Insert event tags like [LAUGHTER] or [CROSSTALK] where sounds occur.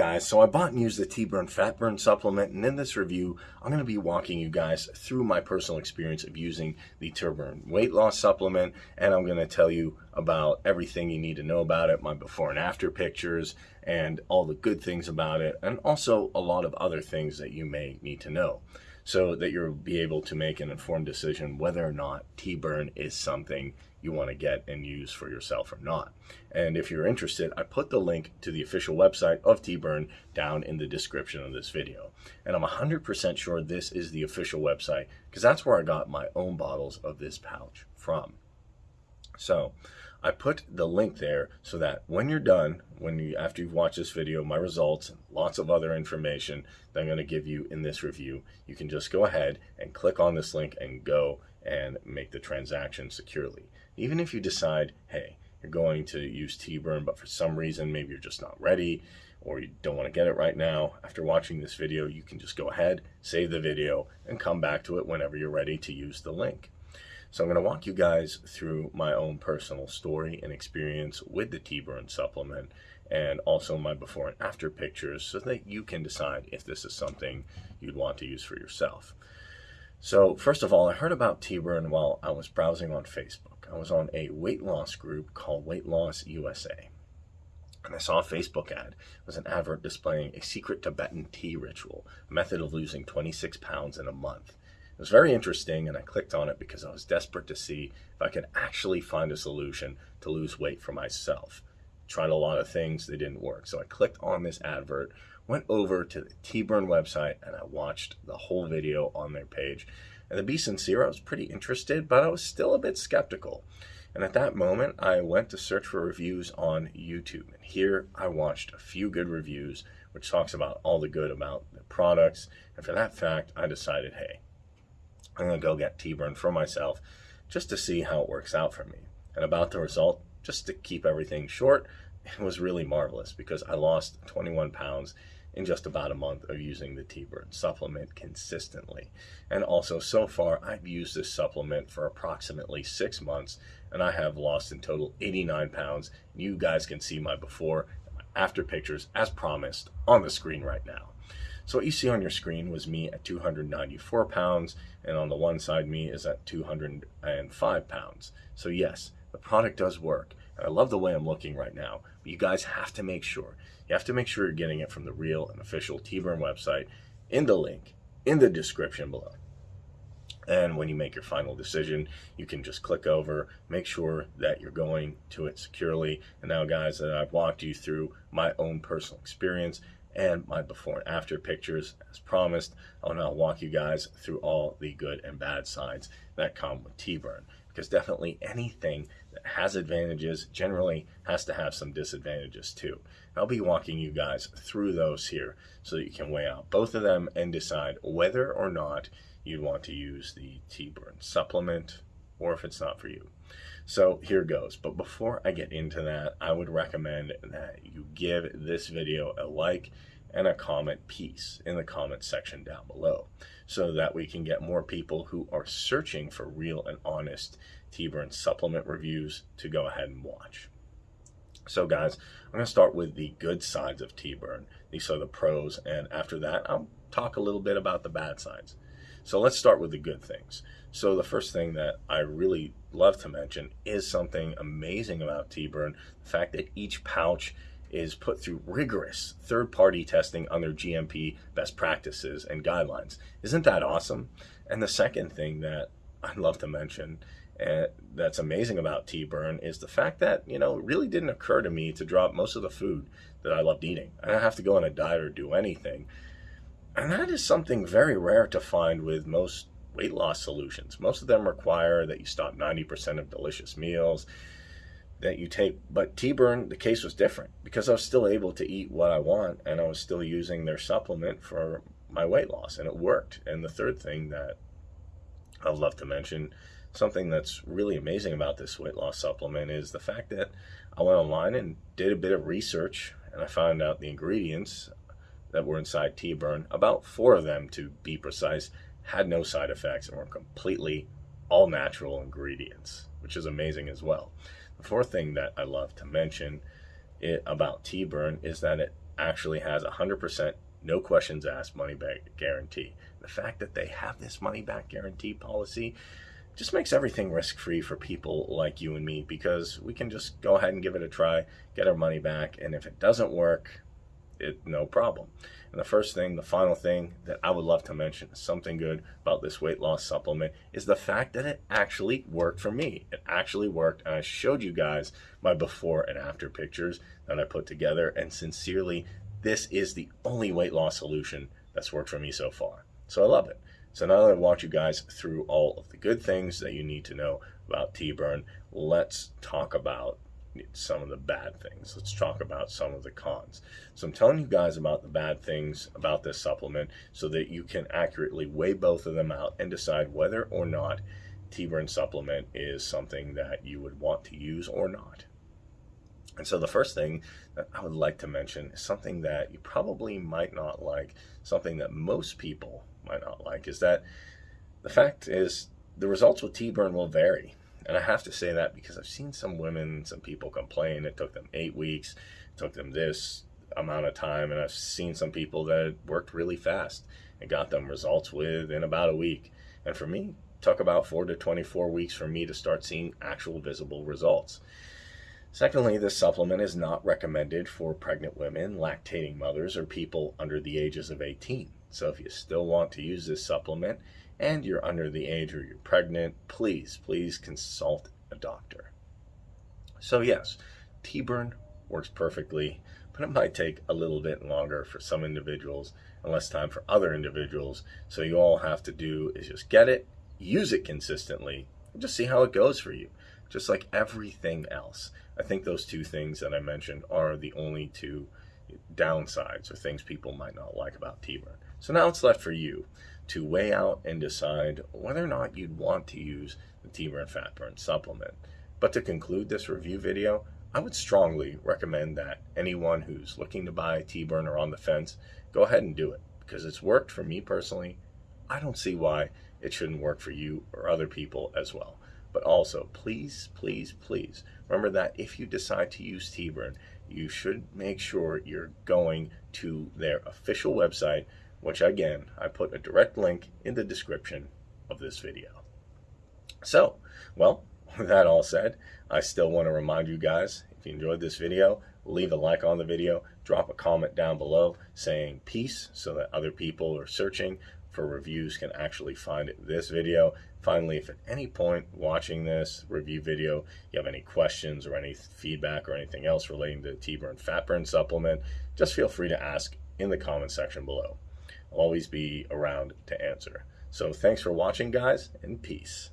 Guys, so I bought and used the Tea Burn Fat Burn supplement, and in this review, I'm going to be walking you guys through my personal experience of using the Tea Burn weight loss supplement, and I'm going to tell you about everything you need to know about it, my before and after pictures, and all the good things about it, and also a lot of other things that you may need to know so that you'll be able to make an informed decision whether or not Tea Burn is something you want to get and use for yourself or not. And if you're interested, I put the link to the official website of Tea Burn down in the description of this video. And I'm 100% sure this is the official website because that's where I got my own bottles of this pouch from. So I put the link there so that when you're done, when you after you've watched this video, my results and lots of other information that I'm going to give you in this review, you can just go ahead and click on this link and go and make the transaction securely. Even if you decide, hey, you're going to use Tea Burn, but for some reason maybe you're just not ready or you don't want to get it right now, after watching this video, you can just go ahead, save the video, and come back to it whenever you're ready to use the link. So I'm going to walk you guys through my own personal story and experience with the Tea Burn supplement and also my before and after pictures so that you can decide if this is something you'd want to use for yourself. So first of all, I heard about Tea Burn while I was browsing on Facebook. I was on a weight loss group called Weight Loss USA. And I saw a Facebook ad. It was an advert displaying a secret Tibetan tea ritual, a method of losing 26 pounds in a month. It was very interesting, and I clicked on it because I was desperate to see if I could actually find a solution to lose weight for myself. Tried a lot of things, they didn't work. So I clicked on this advert, went over to the Tea Burn website, and I watched the whole video on their page. And to be sincere, I was pretty interested, but I was still a bit skeptical. And at that moment, I went to search for reviews on YouTube. And here I watched a few good reviews, which talks about all the good about the products. And for that fact, I decided, hey, I'm going to go get Tea Burn for myself just to see how it works out for me. And about the result, just to keep everything short, [LAUGHS] it was really marvelous because I lost 21 pounds in just about a month of using the Tea Burn supplement consistently. And also, so far, I've used this supplement for approximately six months, and I have lost in total 89 pounds. You guys can see my before and my after pictures, as promised, on the screen right now. So what you see on your screen was me at 294 pounds, and on the one side me is at 205 pounds. So yes, the product does work. I love the way I'm looking right now, but you guys have to make sure. You have to make sure you're getting it from the real and official Tea Burn website in the link in the description below. And when you make your final decision, you can just click over, make sure that you're going to it securely. And now guys, that I've walked you through my own personal experience, and my before and after pictures as promised. I'll now walk you guys through all the good and bad sides that come with Tea Burn because definitely anything that has advantages generally has to have some disadvantages too. I'll be walking you guys through those here so that you can weigh out both of them and decide whether or not you'd want to use the Tea Burn supplement or if it's not for you. So here goes. But before I get into that, I would recommend that you give this video a like and a comment peace in the comment section down below so that we can get more people who are searching for real and honest Tea Burn supplement reviews to go ahead and watch. So guys, I'm going to start with the good sides of Tea Burn. These are the pros, and after that, I'll talk a little bit about the bad sides. So let's start with the good things. So the first thing that I really love to mention is something amazing about Tea Burn, the fact that each pouch is put through rigorous third-party testing under GMP best practices and guidelines. Isn't that awesome? And the second thing that I'd love to mention uh, that's amazing about Tea Burn is the fact that, you know, it really didn't occur to me to drop most of the food that I loved eating. I don't have to go on a diet or do anything. And that is something very rare to find with most weight loss solutions. Most of them require that you stop 90% of delicious meals, that you take, but Tea Burn, the case was different because I was still able to eat what I want and I was still using their supplement for my weight loss and it worked. And the third thing that I'd love to mention, something that's really amazing about this weight loss supplement is the fact that I went online and did a bit of research and I found out the ingredients that were inside Tea Burn, about four of them to be precise, had no side effects and were completely all natural ingredients, which is amazing as well. The fourth thing that I love to mention it, about Tea Burn is that it actually has 100% no questions asked money back guarantee. The fact that they have this money back guarantee policy just makes everything risk free for people like you and me because we can just go ahead and give it a try, get our money back, and if it doesn't work, it no problem. And the first thing, the final thing that I would love to mention, something good about this weight loss supplement, is the fact that it actually worked for me. It actually worked, and I showed you guys my before and after pictures that I put together, and sincerely, this is the only weight loss solution that's worked for me so far. So I love it. So now that I've walked you guys through all of the good things that you need to know about Tea Burn, let's talk about some of the bad things. Let's talk about some of the cons. So I'm telling you guys about the bad things about this supplement so that you can accurately weigh both of them out and decide whether or not Tea Burn supplement is something that you would want to use or not. And so the first thing that I would like to mention is something that you probably might not like, something that most people might not like, is that the fact is the results with Tea Burn will vary. And I have to say that because I've seen some women, some people complain it took them eight weeks, took them this amount of time, and I've seen some people that worked really fast and got them results within about a week. And for me, took about four to 24 weeks for me to start seeing actual visible results. Secondly, this supplement is not recommended for pregnant women, lactating mothers, or people under the ages of 18. So if you still want to use this supplement and you're under the age or you're pregnant, please, please consult a doctor. So yes, Tea Burn works perfectly, but it might take a little bit longer for some individuals and less time for other individuals. So you all have to do is just get it, use it consistently, and just see how it goes for you just like everything else. I think those two things that I mentioned are the only two downsides or things people might not like about Tea Burn. So now it's left for you to weigh out and decide whether or not you'd want to use the Tea Burn Fat Burn supplement. But to conclude this review video, I would strongly recommend that anyone who's looking to buy Tea Burn or on the fence, go ahead and do it because it's worked for me personally. I don't see why it shouldn't work for you or other people as well. But also, please, please, please remember that if you decide to use Tea Burn, you should make sure you're going to their official website, which again, I put a direct link in the description of this video. So, well, [LAUGHS] with that all said, I still want to remind you guys, if you enjoyed this video, leave a like on the video, drop a comment down below saying peace so that other people who are searching for reviews can actually find this video. Finally, if at any point watching this review video, you have any questions or any feedback or anything else relating to Tea Burn Fat Burn Supplement, just feel free to ask in the comment section below. Always be around to answer. So thanks for watching, guys, and peace.